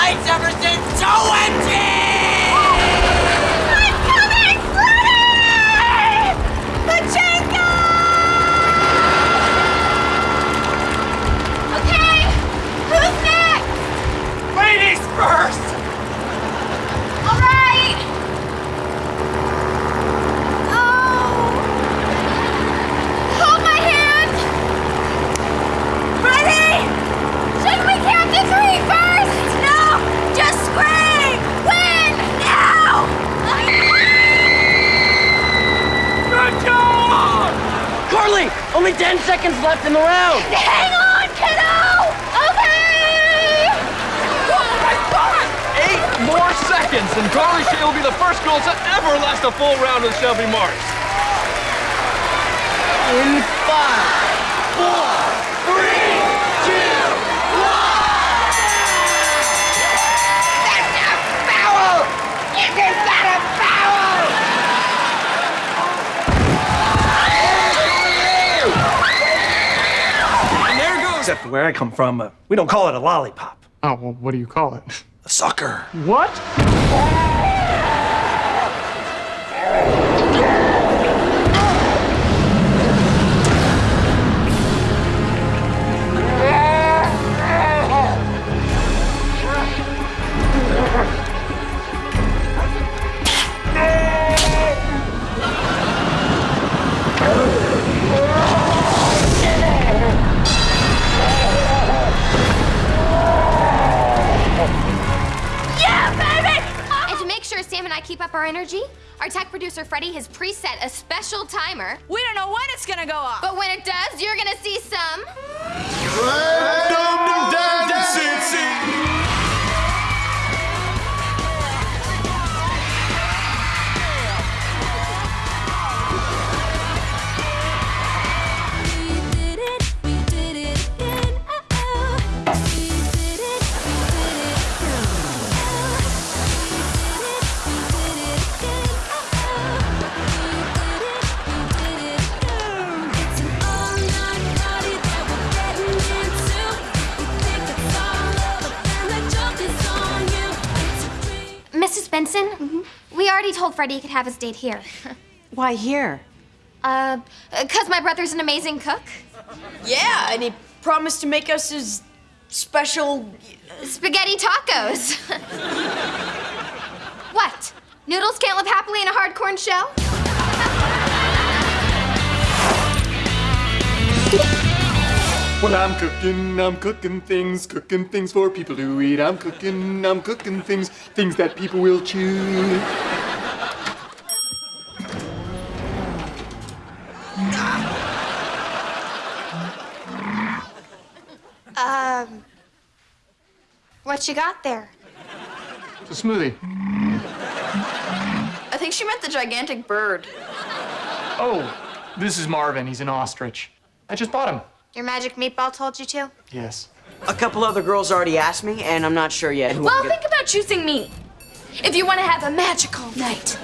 lights ever since OMG! I'm Carly, only 10 seconds left in the round. Hang on, kiddo. Okay. Oh my god! Eight more seconds, and Carly Shay will be the first girl to ever last a full round with Shelby Marks. In five, four, three, where I come from, uh, we don't call it a lollipop. Oh, well, what do you call it? A sucker. What? Energy, our tech producer Freddie has preset a special timer. We don't know when it's gonna go off. But when it does, you're gonna see some. Told Freddie he could have his date here. Why here? Uh, cause my brother's an amazing cook. Yeah, and he promised to make us his special. Spaghetti tacos. what? Noodles can't live happily in a hard corn shell? When I'm cooking, I'm cooking things, cooking things for people to eat. I'm cooking, I'm cooking things, things that people will chew. Um, what you got there? It's a smoothie. I think she meant the gigantic bird. Oh, this is Marvin. He's an ostrich. I just bought him. Your magic meatball told you to? Yes. A couple other girls already asked me, and I'm not sure yet who Well, I'm think about choosing me. If you want to have a magical night.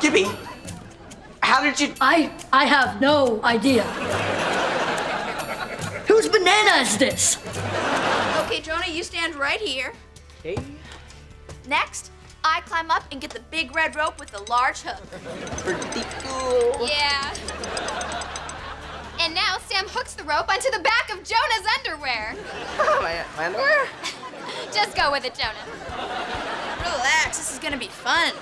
Gibby, how did you... I I have no idea. Whose banana is this? Okay, Jonah, you stand right here. Hey. Next, I climb up and get the big red rope with the large hook. Pretty cool. Yeah. And now Sam hooks the rope onto the back of Jonah's underwear. Oh, my, my underwear? Just go with it, Jonah. Relax, this is gonna be fun.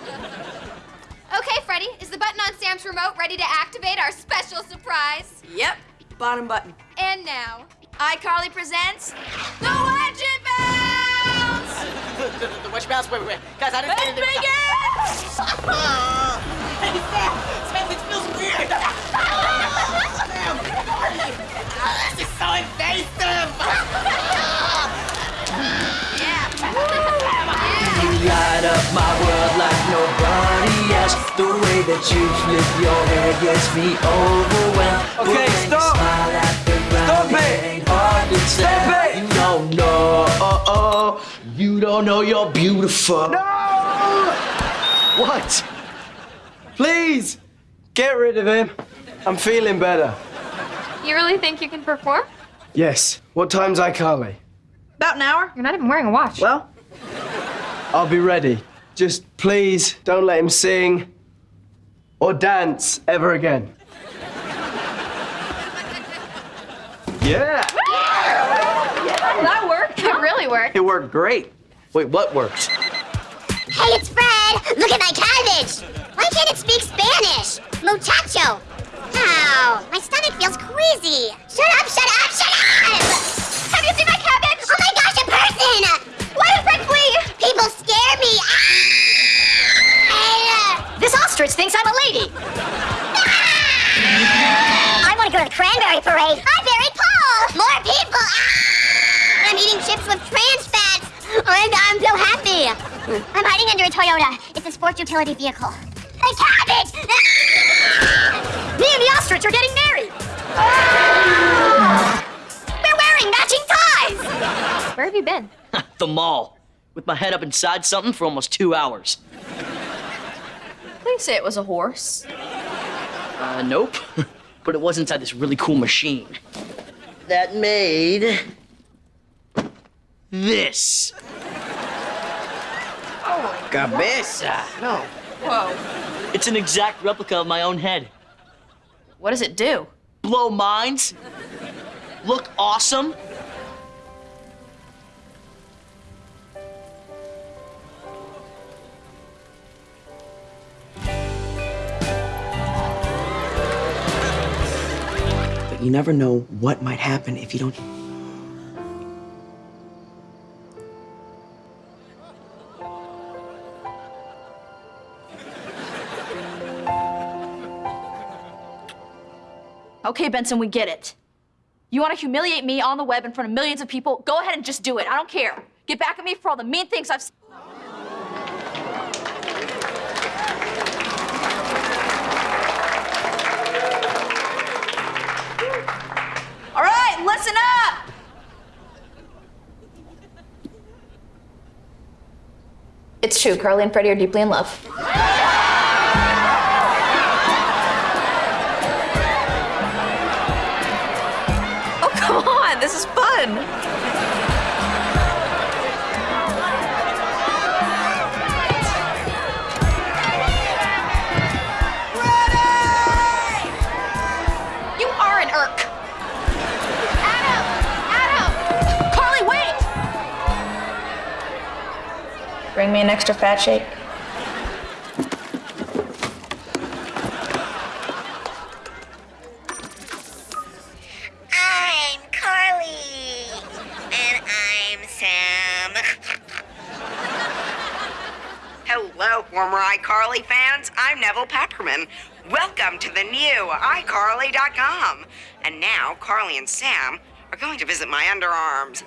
Okay, Freddie, is the button on Sam's remote ready to activate our special surprise? Yep. Bottom button. And now, iCarly presents the Wedgie Bounce! The, the, the witch bounce? Wait, wait, wait. Guys, I didn't Let's mean to... begin! Hey, Sam! Sam, this feels weird! Sam! This is so invasive! You light up my world like nobody else. The way that you flip your hair gets me overwhelmed. Okay, stop. Hard to it. You don't know, oh, uh-uh. oh, you don't know you're beautiful. No! What? Please, get rid of him. I'm feeling better. you really think you can perform? Yes. What time's iCarly? About an hour. You're not even wearing a watch. Well, I'll be ready. Just please don't let him sing or dance ever again. Yeah, that worked. It really worked. it worked great. Wait, what worked? Hey, it's Fred! Look at my cabbage! Why can't it speak Spanish? Muchacho! Ow, my stomach feels queasy. Shut up, shut up, shut up! Have you seen my cabbage? Oh my gosh, a person! Why did Fred flee? People scare me! Ah! This ostrich thinks I'm a lady. I want to go to the cranberry parade. Hi, Barry Paul! More people! Ah! I'm eating chips with trans fats. I'm, I'm so happy. I'm hiding under a Toyota. It's a sports utility vehicle. A cabbage! Me and the ostrich are getting married. We're wearing matching ties. Where have you been? the mall. With my head up inside something for almost two hours. please say it was a horse. Uh, nope. but it was inside this really cool machine. That made. This. Cabeza. No. Whoa. It's an exact replica of my own head. What does it do? Blow minds. Look awesome. But you never know what might happen if you don't. Okay, Benson, we get it. You want to humiliate me on the web in front of millions of people? Go ahead and just do it. I don't care. Get back at me for all the mean things I've. All right, listen up. It's true. Carly and Freddie are deeply in love. You are an irk. Adam! Adam! Carly, wait! Bring me an extra fat shake. Hello, former iCarly fans. I'm Nevel Papperman. Welcome to the new iCarly.com. And now, Carly and Sam are going to visit my underarms.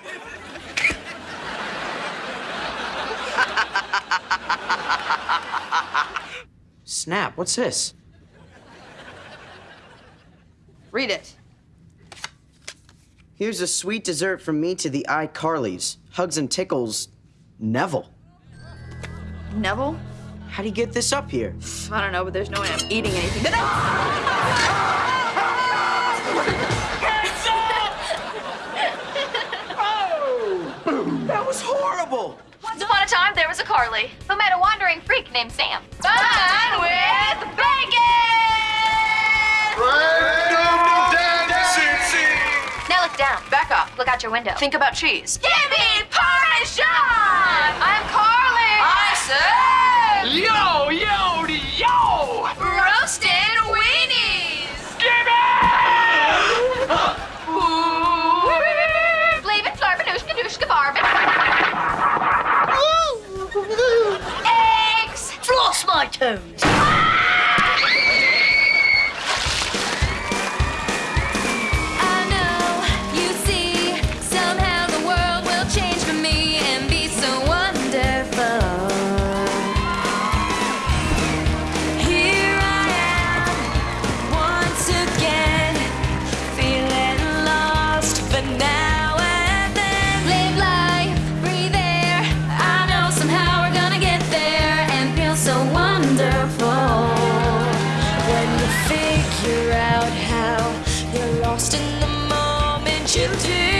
Snap, what's this? Read it. Here's a sweet dessert from me to the iCarlys. Hugs and tickles, Nevel. Nevel? How do you get this up here? I don't know, but there's no way I'm eating anything. That was horrible! Once upon a time, there was a Carly who met a wandering freak named Sam. Fun with bacon! Now look down. Back up. Look out your window. Think about cheese. Give me Parmesan! I'm Carly! I said Yo, yo, yo! When